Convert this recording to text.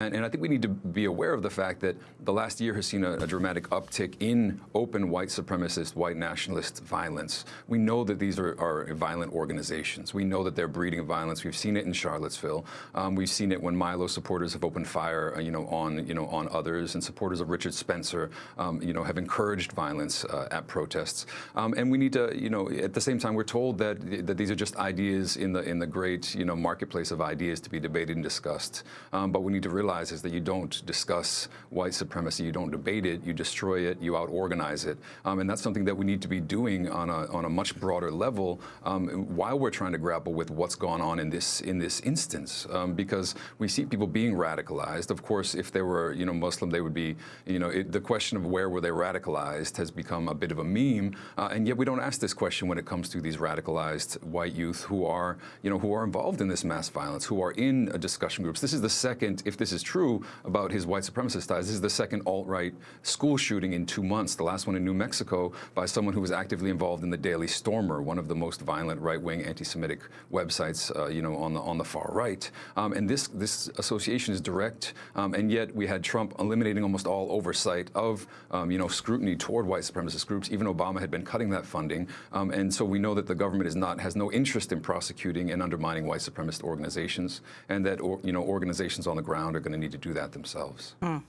And, and, I think we need to be aware of the fact that the last year has seen a, a, dramatic uptick in open white supremacist, white nationalist violence. We know that these are, are violent organizations. We know that they're breeding violence. We've seen it in Charlottesville. Um, we've seen it when Milo supporters have opened fire, uh, you know, on you know on others, and supporters of Richard Spencer, um, you know, have encouraged violence uh, at protests. Um, and we need to, you know, at the same time, we're told that that these are just ideas in the in the great, you know, marketplace of ideas to be debated and discussed. Um, but we need to realize realize is that you don't discuss white supremacy, you don't debate it, you destroy it, you out-organize it. Um, and that's something that we need to be doing on a, on a much broader level um, while we're trying to grapple with what's gone on in this, in this instance. Um, because we see people being radicalized. Of course, if they were you know, Muslim, they would be, you know, it, the question of where were they radicalized has become a bit of a meme. Uh, and yet we don't ask this question when it comes to these radicalized white youth who are, you know, who are involved in this mass violence, who are in discussion groups. This is the second, if this is is true about his white supremacist ties. This is the second alt-right school shooting in two months, the last one in New Mexico by someone who was actively involved in the Daily Stormer, one of the most violent right-wing anti-Semitic websites, uh, you know, on the on the far right. Um, and this this association is direct, um, and yet we had Trump eliminating almost all oversight of, um, you know, scrutiny toward white supremacist groups. Even Obama had been cutting that funding, um, and so we know that the government is not has no interest in prosecuting and undermining white supremacist organizations, and that or, you know organizations on the ground are going to need to do that themselves. Mm.